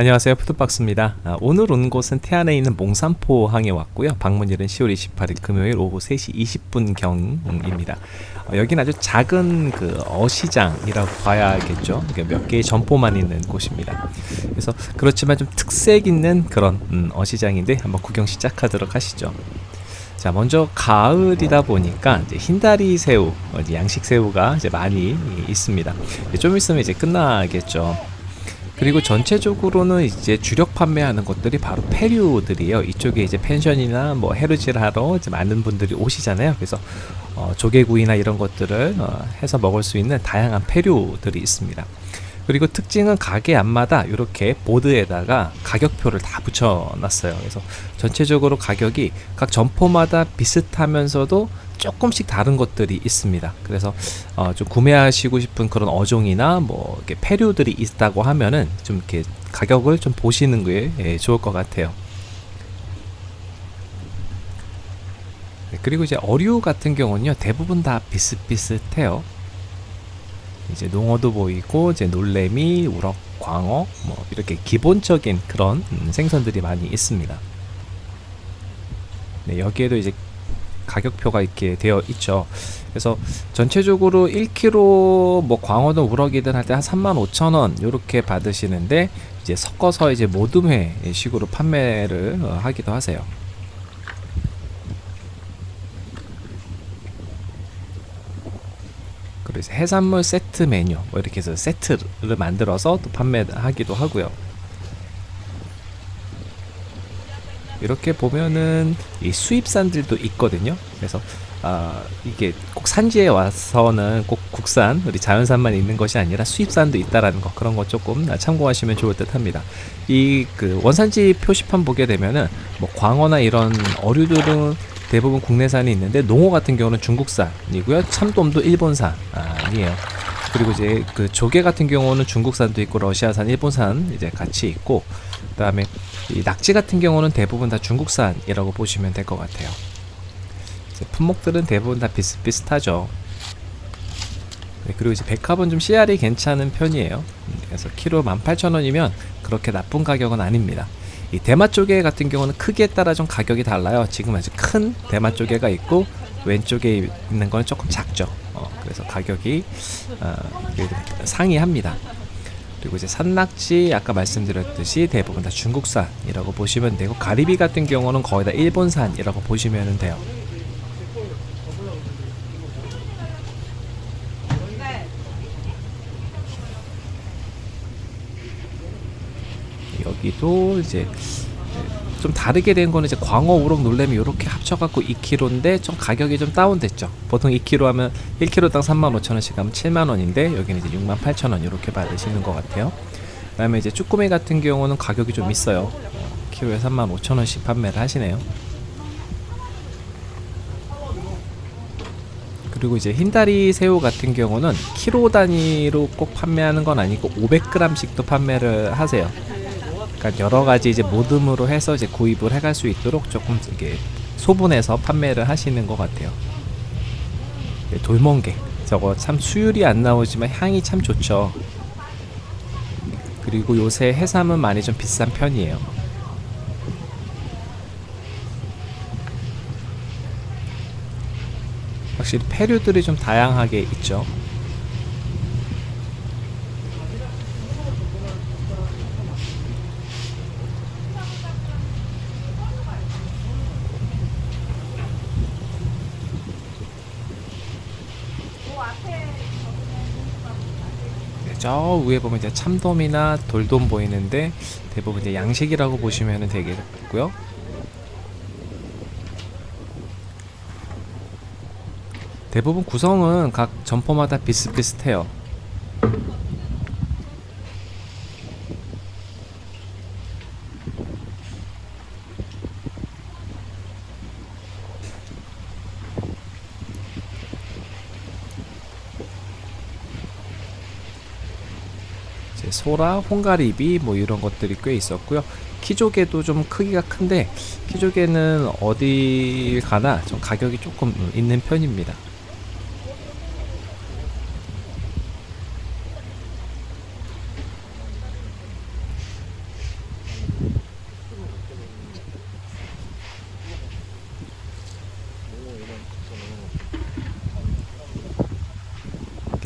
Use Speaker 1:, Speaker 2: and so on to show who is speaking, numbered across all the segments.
Speaker 1: 안녕하세요. 푸드박스입니다. 아, 오늘 온 곳은 태안에 있는 몽산포항에 왔고요. 방문일은 10월 28일 금요일 오후 3시 20분 경입니다. 어, 여기는 아주 작은 그 어시장이라고 봐야겠죠? 몇 개의 점포만 있는 곳입니다. 그래서 그렇지만 좀 특색 있는 그런 음, 어시장인데 한번 구경 시작하도록 하시죠. 자 먼저 가을이다 보니까 이제 흰다리 새우 어, 양식 새우가 이제 많이 있습니다. 좀 있으면 이제 끝나겠죠 그리고 전체적으로는 이제 주력 판매하는 것들이 바로 페류들이에요. 이쪽에 이제 펜션이나 뭐 하러 이제 많은 분들이 오시잖아요. 그래서 어, 조개구이나 이런 것들을 어, 해서 먹을 수 있는 다양한 페류들이 있습니다. 그리고 특징은 가게 앞마다 이렇게 보드에다가 가격표를 다 붙여놨어요. 그래서 전체적으로 가격이 각 점포마다 비슷하면서도 조금씩 다른 것들이 있습니다. 그래서 어, 좀 구매하시고 싶은 그런 어종이나 뭐 이렇게 패류들이 있다고 하면은 좀 이렇게 가격을 좀 보시는 게 예, 좋을 것 같아요. 네, 그리고 이제 어류 같은 경우는요 대부분 다 비슷비슷해요. 이제 농어도 보이고 이제 놀래미, 우럭, 광어 뭐 이렇게 기본적인 그런 음, 생선들이 많이 있습니다. 네, 여기에도 이제 가격표가 이렇게 되어 있죠. 그래서 전체적으로 1kg 뭐 광어든 우럭이든 할 때 한 35,000원 이렇게 받으시는데 이제 섞어서 이제 모듬회 식으로 판매를 어, 하기도 하세요. 그래서 해산물 세트 메뉴 뭐 이렇게 해서 세트를 만들어서 또 판매하기도 하고요. 이렇게 보면은 이 수입산들도 있거든요. 그래서 아 이게 꼭 산지에 와서는 꼭 국산 우리 자연산만 있는 것이 아니라 수입산도 있다라는 거 그런 거 조금 참고하시면 좋을 듯 합니다. 이 그 원산지 표시판 보게 되면은 뭐 광어나 이런 어류들은 대부분 국내산이 있는데 농어 같은 경우는 중국산이고요. 참돔도 일본산이에요. 그리고 이제 그 조개 같은 경우는 중국산도 있고 러시아산, 일본산 이제 같이 있고 그다음에 이 낙지 같은 경우는 대부분 다 중국산이라고 보시면 될 것 같아요. 품목들은 대부분 다 비슷비슷하죠. 네, 그리고 이제 백합은 좀 CR이 괜찮은 편이에요. 그래서 키로 18,000원이면 그렇게 나쁜 가격은 아닙니다. 이 대마 조개 같은 경우는 크기에 따라 좀 가격이 달라요. 지금 아주 큰 대마 조개가 있고 왼쪽에 있는 건 조금 작죠. 어, 그래서 가격이 어, 상이합니다. 그리고 이제 산낙지 아까 말씀드렸듯이 대부분 다 중국산이라고 보시면 되고 가리비 같은 경우는 거의 다 일본산이라고 보시면 돼요. 여기도 이제 좀 다르게 된 거는 이제 광어, 우럭, 놀래미 이렇게 합쳐갖고 2kg인데 좀 가격이 좀 다운됐죠. 보통 2kg 하면 1kg당 35,000원씩 하면 7만원인데 여기는 이제 68,000원 이렇게 받으시는 것 같아요. 그 다음에 이제 쭈꾸미 같은 경우는 가격이 좀 있어요. 키로에 35,000원씩 판매를 하시네요. 그리고 이제 흰다리 새우 같은 경우는 키로 단위로 꼭 판매하는 건 아니고 500g씩도 판매를 하세요. 그러니까 여러 가지 이제 모듬으로 해서 이제 구입을 해갈 수 있도록 조금 이게 소분해서 판매를 하시는 것 같아요. 네, 돌멍게 저거 참 수율이 안 나오지만 향이 참 좋죠. 그리고 요새 해삼은 많이 좀 비싼 편이에요. 확실히 페류들이 좀 다양하게 있죠. 저 위에 보면 이제 참돔이나 돌돔 보이는데 대부분 이제 양식이라고 보시면 되겠고요. 대부분 구성은 각 점포마다 비슷비슷해요. 소라, 홍가리비 뭐 이런 것들이 꽤 있었고요. 키조개도 좀 크기가 큰데 키조개는 어디 가나 좀 가격이 조금 있는 편입니다.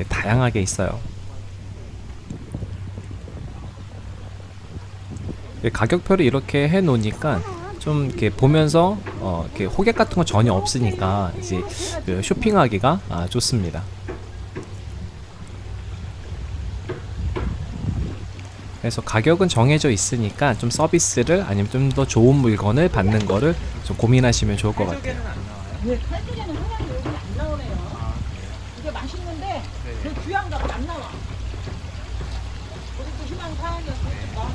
Speaker 1: 다양하게 있어요. 가격표를 이렇게 해 놓으니까 좀 이렇게 보면서 어, 이렇게 호객 같은 거 전혀 없으니까 이제 그 쇼핑하기가 아, 좋습니다. 그래서 가격은 정해져 있으니까 좀 서비스를 아니면 좀 더 좋은 물건을 받는 거를 좀 고민하시면 좋을 것 같아요.
Speaker 2: 네, 칼국에는 사장님 여기 안 나오네요. 이게 맛있는데 그 귀한가 봐, 안 나와. 우리도 희망 사항이었으니까.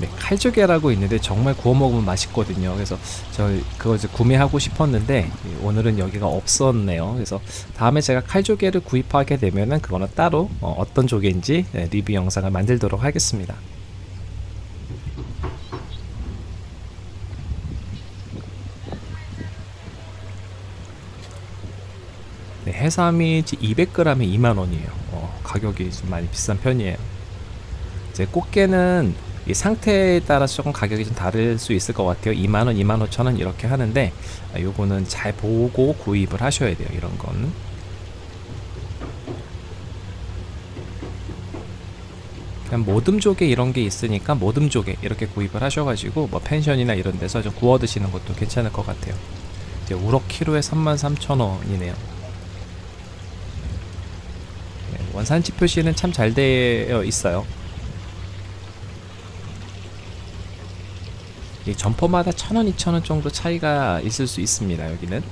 Speaker 1: 네, 칼조개라고 있는데 정말 구워 먹으면 맛있거든요. 그래서 저 그거 이제 구매하고 싶었는데 예, 오늘은 여기가 없었네요. 그래서 다음에 제가 칼조개를 구입하게 되면은 그거는 따로 어, 어떤 조개인지 예, 리뷰 영상을 만들도록 하겠습니다. 네, 해삼이 200g에 2만 원이에요. 어, 가격이 좀 많이 비싼 편이에요. 이제 꽃게는 이 상태에 따라서 조금 가격이 좀 다를 수 있을 것 같아요. 2만원, 2만 5천원 이렇게 하는데 아, 요거는 잘 보고 구입을 하셔야 돼요. 이런 건. 그냥 모듬조개 이런 게 있으니까 모듬조개 이렇게 구입을 하셔가지고 뭐 펜션이나 이런 데서 좀 구워 드시는 것도 괜찮을 것 같아요. 이제 우럭 키로에 33,000원이네요. 네, 원산지 표시는 참 잘 되어 있어요. 점포마다 천 원, 이천 원 정도 차이가 있을 수 있습니다. 여기는.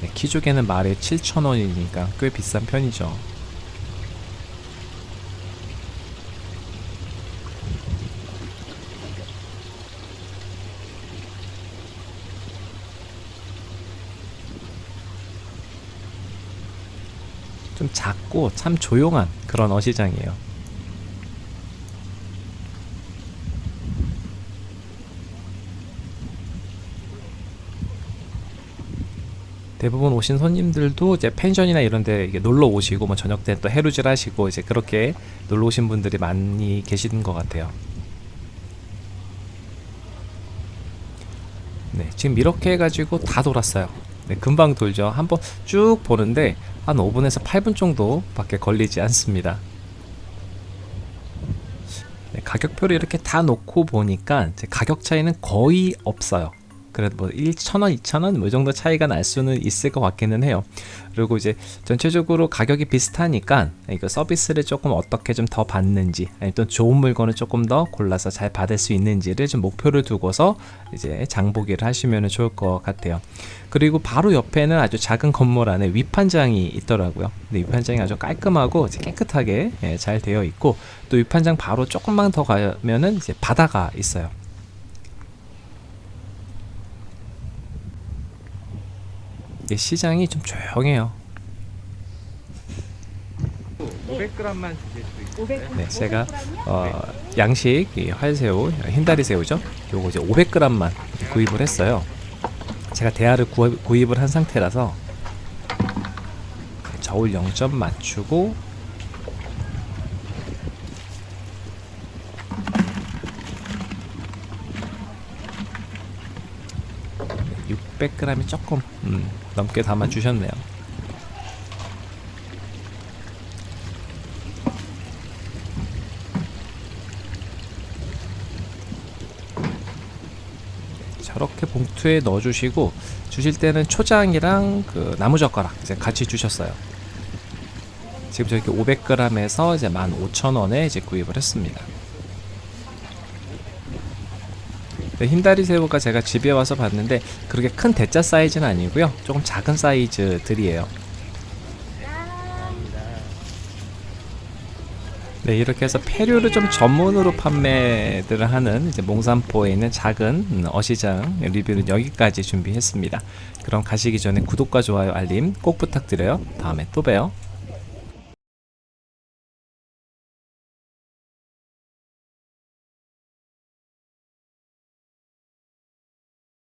Speaker 1: 네, 키조개는 말에 7천 원이니까 꽤 비싼 편이죠. 좀 작고 참 조용한 그런 어시장이에요. 대부분 오신 손님들도 이제 펜션이나 이런 데 이게 놀러 오시고 뭐 저녁 때 또 해루질 하시고 이제 그렇게 놀러 오신 분들이 많이 계시는 것 같아요. 네, 지금 이렇게 해가지고 다 돌았어요. 네, 금방 돌죠. 한번 쭉 보는데 한 5분에서 8분 정도밖에 걸리지 않습니다. 네, 가격표를 이렇게 다 놓고 보니까 가격 차이는 거의 없어요. 그래도 뭐 1,000원, 2,000원 뭐 이 정도 차이가 날 수는 있을 것 같기는 해요. 그리고 이제 전체적으로 가격이 비슷하니까 이거 서비스를 조금 어떻게 좀 더 받는지 아니면 또 좋은 물건을 조금 더 골라서 잘 받을 수 있는지를 좀 목표를 두고서 이제 장보기를 하시면 좋을 것 같아요. 그리고 바로 옆에는 아주 작은 건물 안에 위판장이 있더라고요. 근데 위판장이 아주 깔끔하고 깨끗하게 예, 잘 되어 있고 또 위판장 바로 조금만 더 가면은 이제 바다가 있어요. 시장이 좀 조용해요.
Speaker 3: 500g만 주실 수 있어요?
Speaker 2: 500g.
Speaker 1: 네, 제가 어, 양식 이 활새우, 흰다리 새우죠. 요거 이제 500g만 구입을 했어요. 제가 대하를 구입, 구입을 한 상태라서 저울 0점 맞추고 네, 600g이 조금 음, 넘게 담아 주셨네요. 저렇게 봉투에 넣어주시고 주실 때는 초장이랑 그 나무젓가락 이제 같이 주셨어요. 지금 저렇게 500g에서 이제 15,000원에 이제 구입을 했습니다. 네, 흰다리 새우가 제가 집에 와서 봤는데 그렇게 큰 대짜 사이즈는 아니고요. 조금 작은 사이즈들이에요. 네, 이렇게 해서 폐류를 좀 전문으로 판매들을 하는 이제 몽산포에 있는 작은 음, 어시장 리뷰는 여기까지 준비했습니다. 그럼 가시기 전에 구독과 좋아요, 알림 꼭 부탁드려요. 다음에 또 봬요.